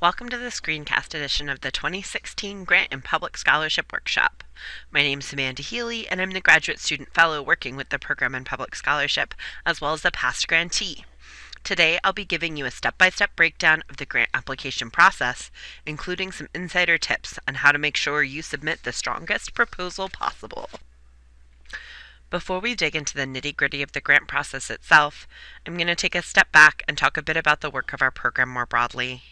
Welcome to the screencast edition of the 2016 Grant and Public Scholarship Workshop. My name is Amanda Healy, and I'm the Graduate Student Fellow working with the Program in Public Scholarship, as well as the past grantee. Today, I'll be giving you a step-by-step breakdown of the grant application process, including some insider tips on how to make sure you submit the strongest proposal possible. Before we dig into the nitty gritty of the grant process itself, I'm going to take a step back and talk a bit about the work of our program more broadly.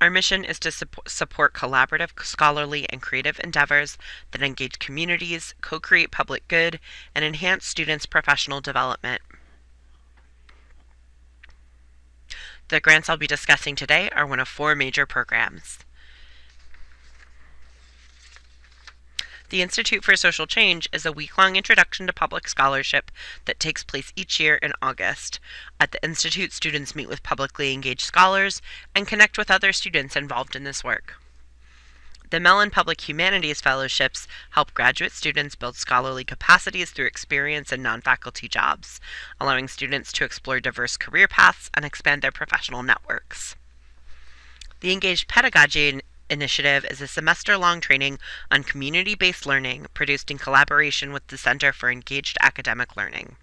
Our mission is to support collaborative, scholarly, and creative endeavors that engage communities, co create public good, and enhance students' professional development. The grants I'll be discussing today are one of four major programs. The Institute for Social Change is a week long introduction to public scholarship that takes place each year in August. At the Institute, students meet with publicly engaged scholars and connect with other students involved in this work. The Mellon Public Humanities Fellowships help graduate students build scholarly capacities through experience in non faculty jobs, allowing students to explore diverse career paths and expand their professional networks. The Engaged Pedagogy Initiative is a semester long training on community based learning produced in collaboration with the Center for Engaged Academic Learning.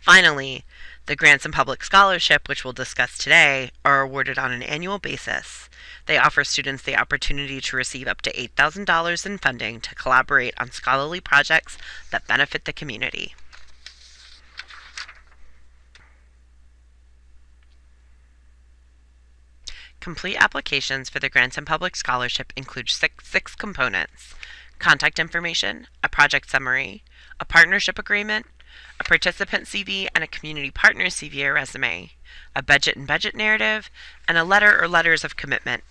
Finally, the Grants and Public Scholarship, which we'll discuss today, are awarded on an annual basis. They offer students the opportunity to receive up to $8,000 in funding to collaborate on scholarly projects that benefit the community. Complete applications for the Grants and Public Scholarship include six, six components contact information, a project summary, a partnership agreement, a participant CV and a community partner CV or resume, a budget and budget narrative, and a letter or letters of commitment.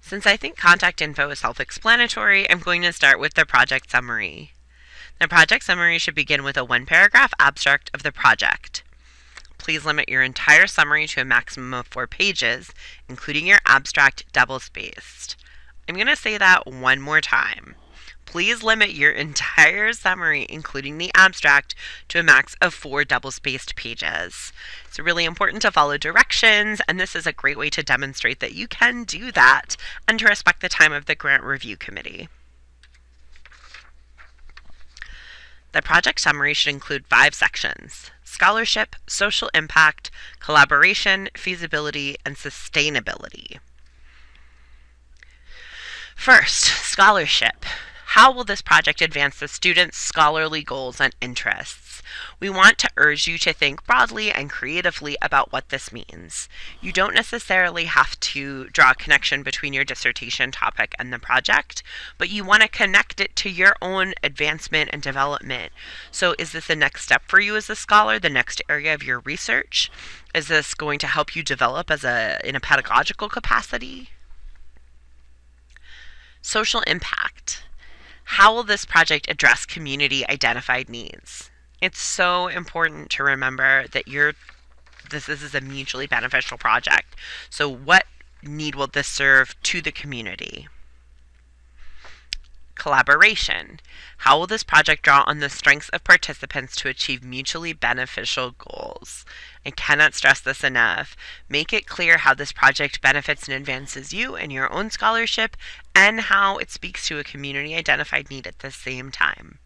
Since I think contact info is self-explanatory, I'm going to start with the project summary. The project summary should begin with a one-paragraph abstract of the project. Please limit your entire summary to a maximum of four pages, including your abstract double-spaced. I'm going to say that one more time. Please limit your entire summary, including the abstract, to a max of four double-spaced pages. It's really important to follow directions, and this is a great way to demonstrate that you can do that and to respect the time of the grant review committee. The project summary should include five sections scholarship, social impact, collaboration, feasibility, and sustainability. First, scholarship. How will this project advance the students' scholarly goals and interests? We want to urge you to think broadly and creatively about what this means. You don't necessarily have to draw a connection between your dissertation topic and the project, but you want to connect it to your own advancement and development. So, is this the next step for you as a scholar, the next area of your research? Is this going to help you develop as a in a pedagogical capacity? Social impact. How will this project address community identified needs? It's so important to remember that you're this, this is a mutually beneficial project. So what need will this serve to the community? Collaboration. How will this project draw on the strengths of participants to achieve mutually beneficial goals? I cannot stress this enough. Make it clear how this project benefits and advances you and your own scholarship and how it speaks to a community identified need at the same time.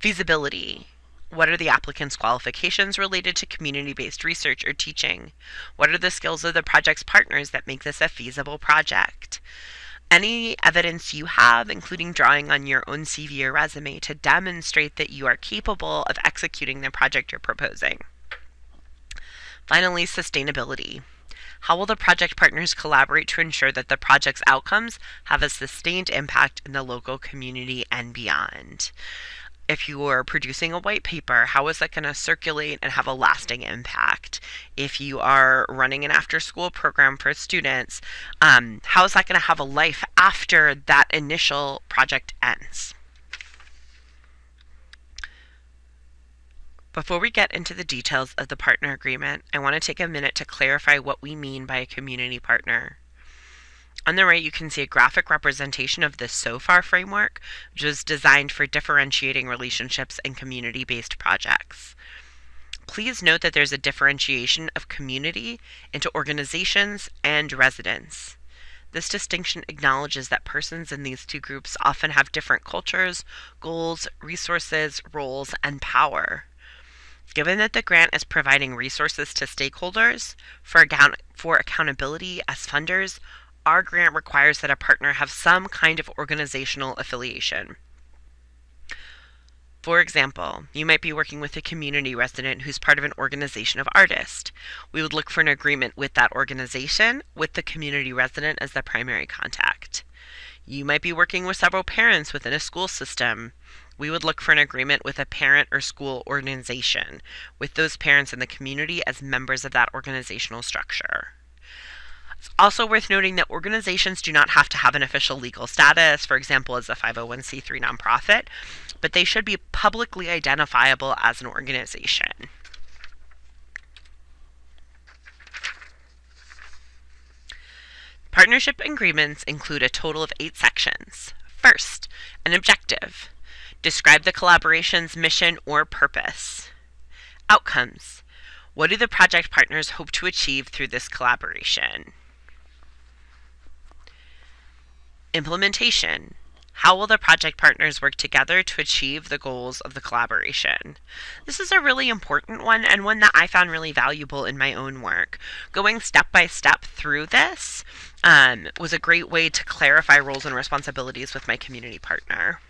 Feasibility. What are the applicant's qualifications related to community based research or teaching? What are the skills of the project's partners that make this a feasible project? Any evidence you have, including drawing on your own CV or resume, to demonstrate that you are capable of executing the project you're proposing. Finally, sustainability. How will the project partners collaborate to ensure that the project's outcomes have a sustained impact in the local community and beyond? If you are producing a white paper, how is that going to circulate and have a lasting impact? If you are running an after school program for students, um, how is that going to have a life after that initial project ends? Before we get into the details of the partner agreement, I want to take a minute to clarify what we mean by a community partner. On the right, you can see a graphic representation of the SOFAR framework, which was designed for differentiating relationships in community-based projects. Please note that there's a differentiation of community into organizations and residents. This distinction acknowledges that persons in these two groups often have different cultures, goals, resources, roles, and power. Given that the grant is providing resources to stakeholders for, account- for accountability as funders, our grant requires that a partner have some kind of organizational affiliation. For example, you might be working with a community resident who's part of an organization of artists. We would look for an agreement with that organization with the community resident as the primary contact. You might be working with several parents within a school system. We would look for an agreement with a parent or school organization, with those parents in the community as members of that organizational structure. It's also worth noting that organizations do not have to have an official legal status, for example, as a 501c3 nonprofit, but they should be publicly identifiable as an organization. Partnership agreements include a total of eight sections. First, an objective. Describe the collaboration's mission or purpose. Outcomes. What do the project partners hope to achieve through this collaboration? Implementation. How will the project partners work together to achieve the goals of the collaboration? This is a really important one and one that I found really valuable in my own work. Going step by step through this um, was a great way to clarify roles and responsibilities with my community partner.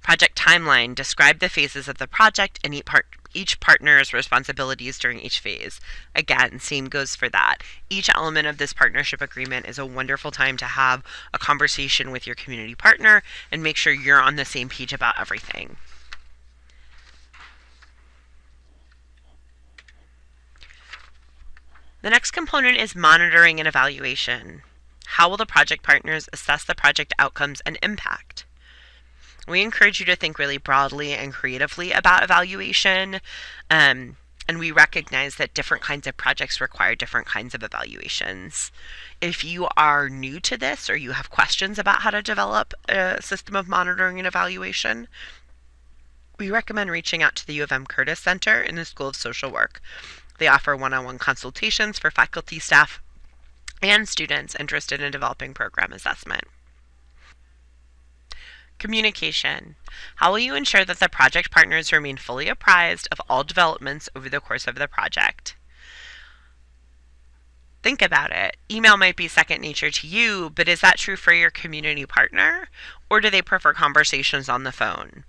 Project timeline describe the phases of the project and each, part, each partner's responsibilities during each phase. Again, same goes for that. Each element of this partnership agreement is a wonderful time to have a conversation with your community partner and make sure you're on the same page about everything. The next component is monitoring and evaluation. How will the project partners assess the project outcomes and impact? We encourage you to think really broadly and creatively about evaluation. Um, and we recognize that different kinds of projects require different kinds of evaluations. If you are new to this or you have questions about how to develop a system of monitoring and evaluation, we recommend reaching out to the U of M Curtis Center in the School of Social Work. They offer one on one consultations for faculty, staff, and students interested in developing program assessment. Communication. How will you ensure that the project partners remain fully apprised of all developments over the course of the project? Think about it. Email might be second nature to you, but is that true for your community partner? Or do they prefer conversations on the phone?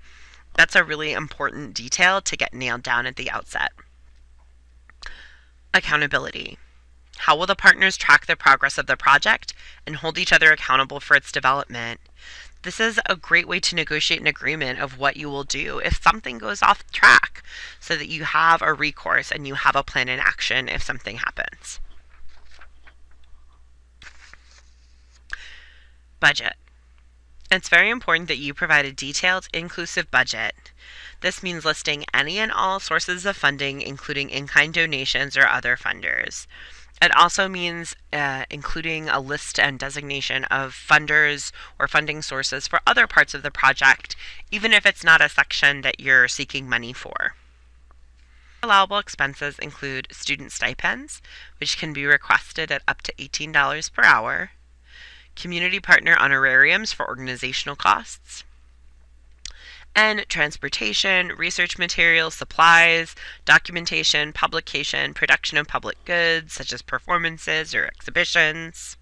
That's a really important detail to get nailed down at the outset. Accountability. How will the partners track the progress of the project and hold each other accountable for its development? This is a great way to negotiate an agreement of what you will do if something goes off track so that you have a recourse and you have a plan in action if something happens. Budget. It's very important that you provide a detailed, inclusive budget. This means listing any and all sources of funding, including in kind donations or other funders. It also means uh, including a list and designation of funders or funding sources for other parts of the project, even if it's not a section that you're seeking money for. Allowable expenses include student stipends, which can be requested at up to $18 per hour, community partner honorariums for organizational costs, and transportation, research materials, supplies, documentation, publication, production of public goods such as performances or exhibitions.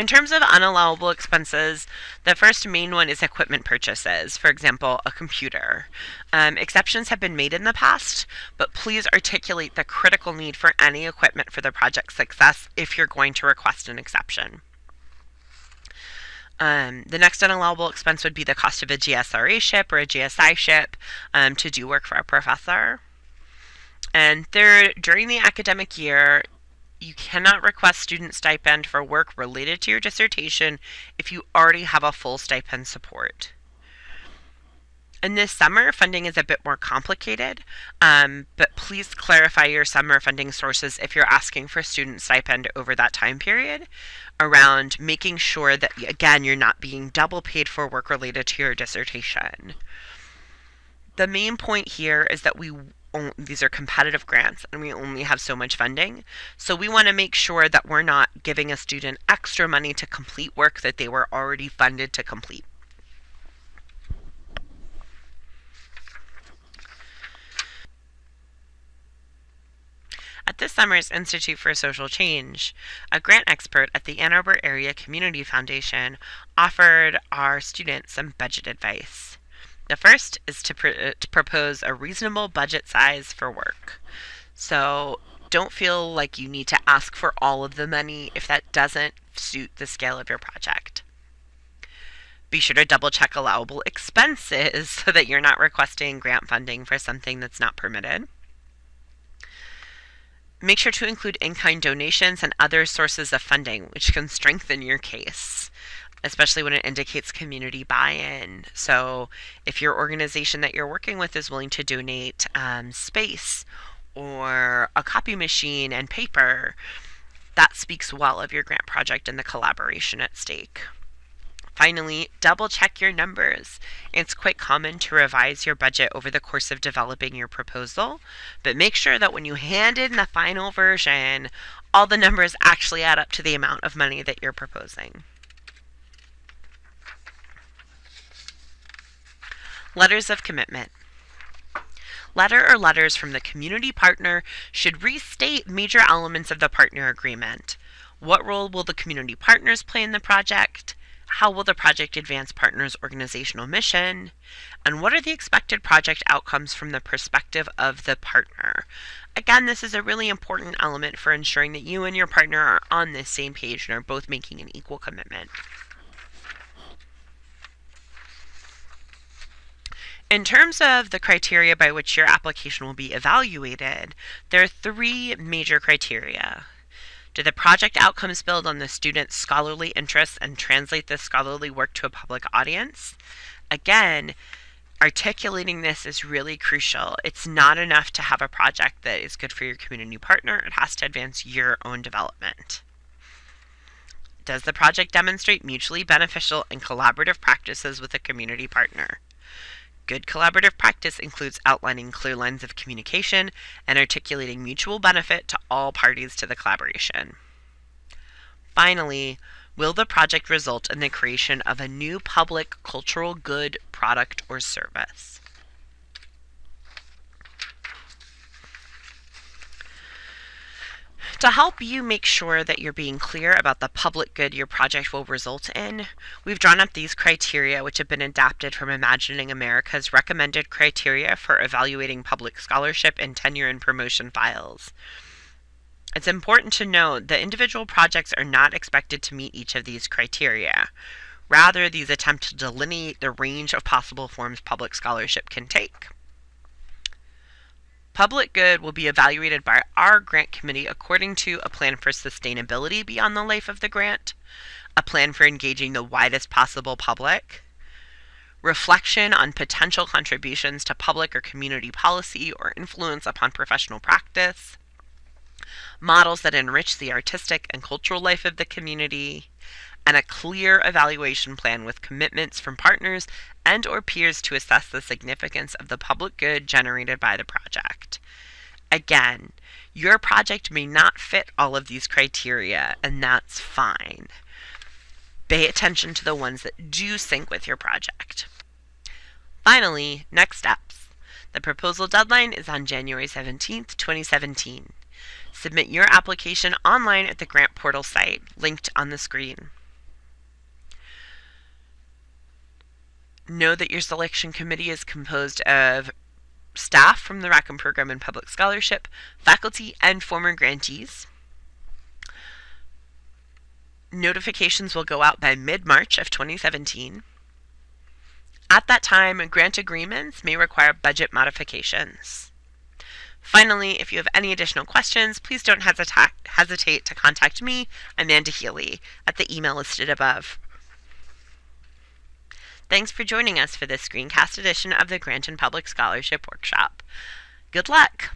In terms of unallowable expenses, the first main one is equipment purchases, for example, a computer. Um, exceptions have been made in the past, but please articulate the critical need for any equipment for the project's success if you're going to request an exception. Um, the next unallowable expense would be the cost of a GSRA ship or a GSI ship um, to do work for a professor. And third, during the academic year, you cannot request student stipend for work related to your dissertation if you already have a full stipend support. And this summer, funding is a bit more complicated, um, but please clarify your summer funding sources if you're asking for student stipend over that time period around making sure that, again, you're not being double paid for work related to your dissertation. The main point here is that we these are competitive grants and we only have so much funding. So we want to make sure that we're not giving a student extra money to complete work that they were already funded to complete. This summer's Institute for Social Change, a grant expert at the Ann Arbor Area Community Foundation offered our students some budget advice. The first is to, pr uh, to propose a reasonable budget size for work. So don't feel like you need to ask for all of the money if that doesn't suit the scale of your project. Be sure to double check allowable expenses so that you're not requesting grant funding for something that's not permitted. Make sure to include in-kind donations and other sources of funding, which can strengthen your case especially when it indicates community buy-in. So if your organization that you're working with is willing to donate um, space or a copy machine and paper, that speaks well of your grant project and the collaboration at stake. Finally, double check your numbers. It's quite common to revise your budget over the course of developing your proposal, but make sure that when you hand in the final version, all the numbers actually add up to the amount of money that you're proposing. Letters of commitment. Letter or letters from the community partner should restate major elements of the partner agreement. What role will the community partners play in the project? How will the project advance partners' organizational mission? And what are the expected project outcomes from the perspective of the partner? Again, this is a really important element for ensuring that you and your partner are on the same page and are both making an equal commitment. In terms of the criteria by which your application will be evaluated, there are three major criteria. Do the project outcomes build on the student's scholarly interests and translate this scholarly work to a public audience? Again, articulating this is really crucial. It's not enough to have a project that is good for your community partner, it has to advance your own development. Does the project demonstrate mutually beneficial and collaborative practices with a community partner? Good collaborative practice includes outlining clear lines of communication and articulating mutual benefit to all parties to the collaboration. Finally, will the project result in the creation of a new public cultural good, product, or service? To help you make sure that you're being clear about the public good your project will result in, we've drawn up these criteria which have been adapted from Imagining America's recommended criteria for evaluating public scholarship and tenure and promotion files. It's important to note that individual projects are not expected to meet each of these criteria. Rather, these attempt to delineate the range of possible forms public scholarship can take. Public good will be evaluated by our grant committee according to a plan for sustainability beyond the life of the grant, a plan for engaging the widest possible public, reflection on potential contributions to public or community policy or influence upon professional practice, models that enrich the artistic and cultural life of the community, and a clear evaluation plan with commitments from partners and or peers to assess the significance of the public good generated by the project. Again, your project may not fit all of these criteria, and that's fine. Pay attention to the ones that do sync with your project. Finally, next steps. The proposal deadline is on January 17, 2017. Submit your application online at the grant portal site, linked on the screen. Know that your selection committee is composed of staff from the Rackham Program in Public Scholarship, faculty, and former grantees. Notifications will go out by mid-March of 2017. At that time, grant agreements may require budget modifications. Finally, if you have any additional questions, please don't hesitate to contact me, Amanda Healy, at the email listed above. Thanks for joining us for this screencast edition of the Grant and Public Scholarship Workshop. Good luck!